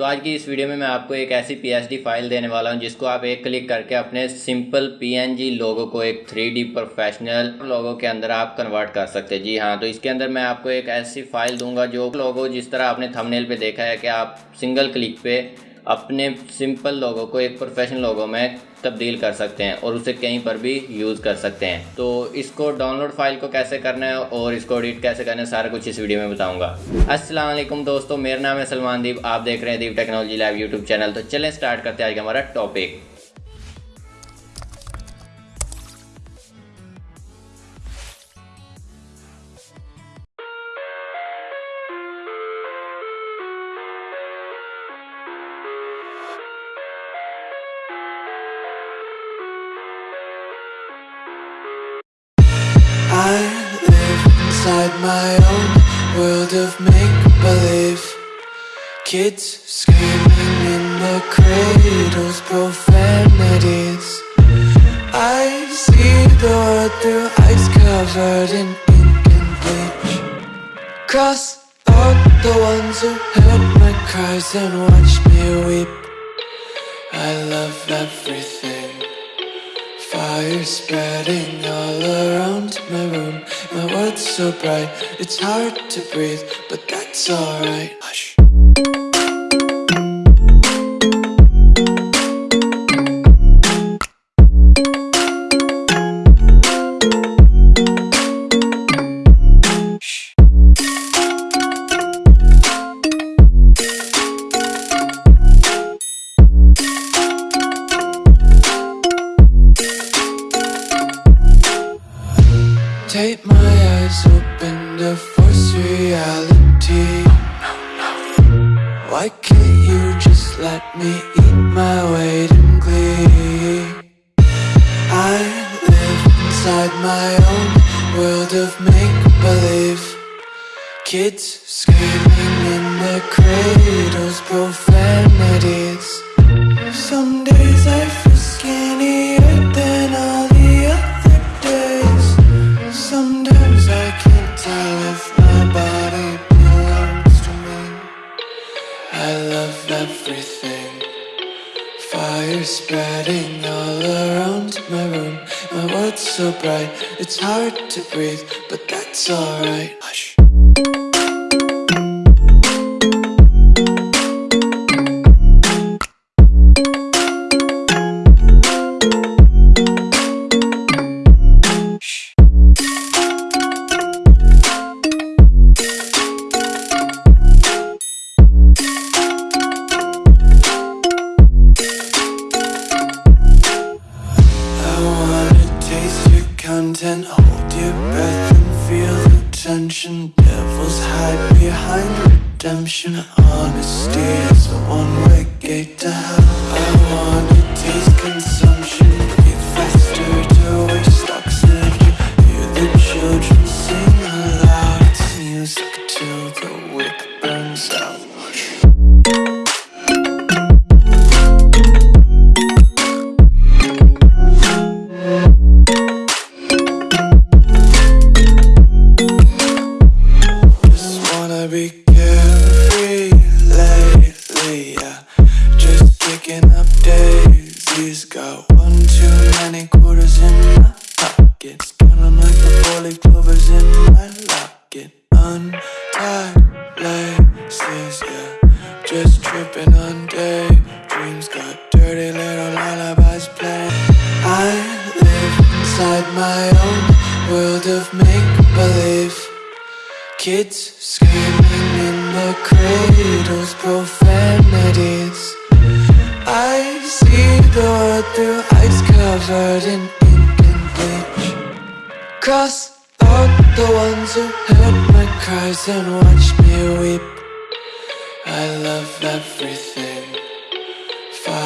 تو آج کی اس ویڈیو میں میں آپ کو ایک ایسی پی ایس ڈی فائل دینے والا ہوں، جس کو آپ ایک کلک کر کے اپنے سمپل پی این جی لوگوں کو ایک تھری ڈی پروفیشنل لوگوں کے اندر آپ کنورٹ کر سکتے جی ہاں تو اس کے اندر میں آپ کو ایک ایسی فائل دوں گا جو لوگوں جس طرح آپ نے تھمنیل پہ دیکھا ہے کہ آپ سنگل کلک پہ اپنے سمپل لوگوں کو، ایک پروفیشنل لوگوں میں تبدیل کر سکتے ہیں اور اسے کہیں پر بھی یوز کر سکتے ہیں۔ تو اس کو ڈاؤن لوڈ فائل کو کیسے کرنا ہے اور اس کو ایڈٹ کیسے کرنا ہے، سارا کچھ اس ویڈیو میں بتاؤں گا۔ السلام علیکم دوستو، میرا نام ہے سلمان دیپ، آپ دیکھ رہے ہیں deep technology live YouTube channel. تو چلیں سٹارٹ کرتے ہیں آج کا ہمارا topic world of make-believe. Kids screaming in the cradles, profanities. I see the world through eyes covered in ink and bleach. Cross out the ones who heard my cries and watched me weep. I love everything Fire spreading all around my room. My world's so bright, it's hard to breathe But that's alright Take my eyes open to force reality. Why can't you just let me eat my weight in glee? I live inside my own world of make-believe. Kids screaming in the cradles, profanities. Some Fire spreading all around my room. My world's so bright, it's hard to breathe But that's alright the tension. Devils hide behind redemption. Honesty is a one-way gate to hell. I wanna taste consumption, inside my own world of make-believe. Kids screaming in the cradles, profanities. I see the world through eyes covered in ink and bleach. Cross out the ones who heard my cries and watched me weep. I love everything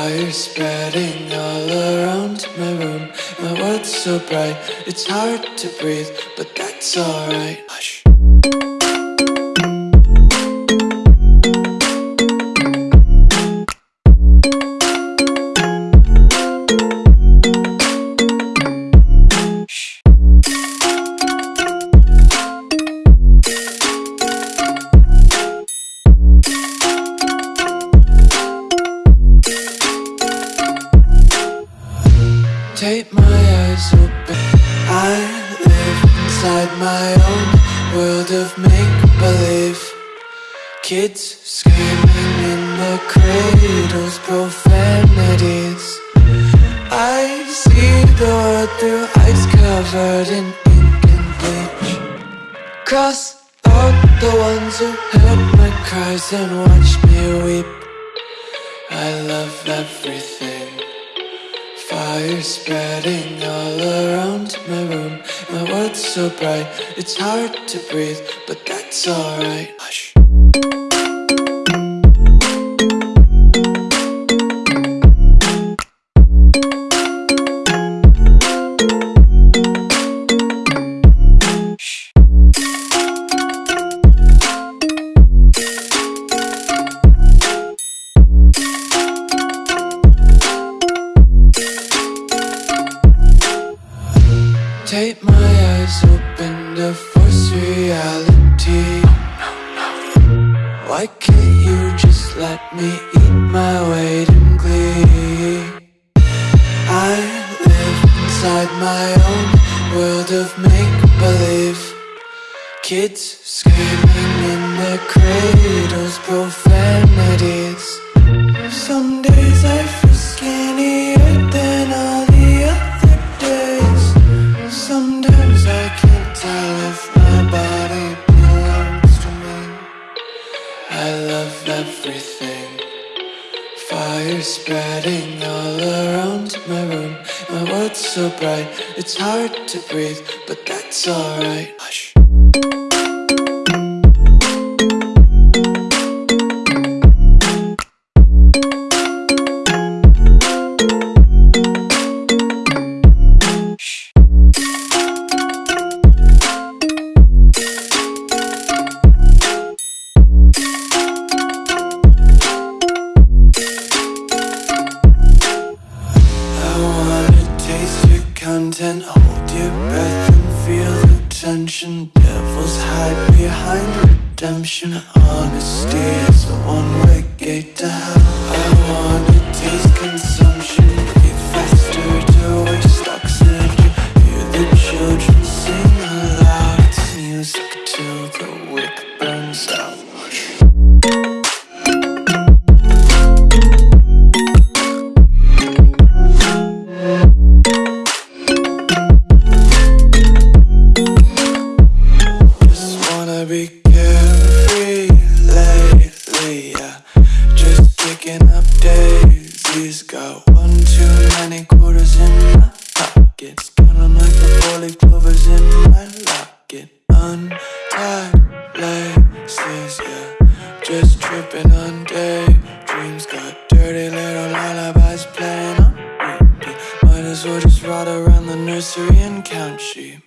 Fire spreading all around my room. My world's so bright, it's hard to breathe But that's alright. Hush Take my eyes open. I live inside my own world of make believe. Kids screaming in the cradles, profanities. I see the world through ice covered in ink and bleach. Cross out the ones who heard my cries and watched me weep. I love everything. Fire spreading all around my room. My world's so bright, it's hard to breathe, but that's alright. Hush. My eyes open to force reality. Why can't you just let me eat my weight in glee? I live inside my own world of make believe. Kids screaming in their cradles, profanities. Some days I so bright, it's hard to breathe, but that's alright. Content, hold your breath and feel the tension. Devils hide behind redemption. Honesty is a one-way gate to hell. I wanna taste consumption, Just tripping on daydreams. Got dirty little lullabies playing on repeat. Might as well just ride around the nursery and count sheep.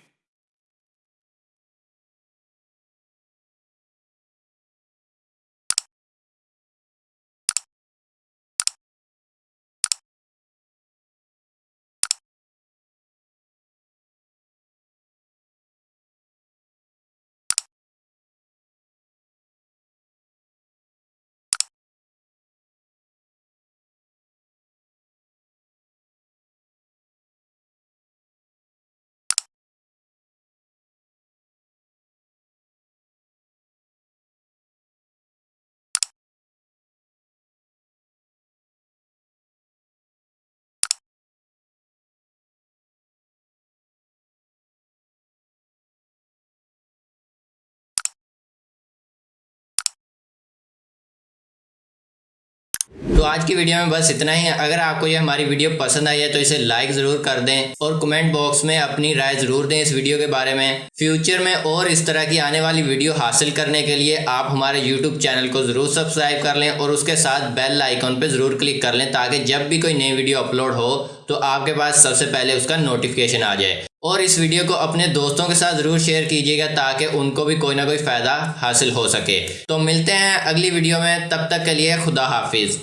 تو آج کی video میں بس اتنا ہی۔ ہے اگر آپ کو یہ ہماری ویڈیو پسند آئی ہے تو اسے لائک ضرور کر دیں اور کمنٹ باکس میں اپنی رائے ضرور دیں اس ویڈیو کے بارے میں۔ فیوچر میں اور اس طرح کی آنے والی ویڈیو حاصل کرنے کے لیے آپ ہمارے یوٹیوب چینل کو ضرور سبسکرائب کر لیں اور اس کے ساتھ بیل آئیکن پہ ضرور کلک کر لیں تاکہ جب بھی کوئی نئی ویڈیو اپلوڈ ہو تو آپ کے پاس سب سے پہلے اس کا نوٹیفکیشن آ جائے۔ اور اس ویڈیو کو اپنے دوستوں کے ساتھ ضرور شیئر کیجیے گا تاکہ ان کو بھی کوئی نہ کوئی فائدہ حاصل ہو سکے۔ تو ملتے ہیں اگلی ویڈیو میں۔ تب تک کے لیے خدا حافظ۔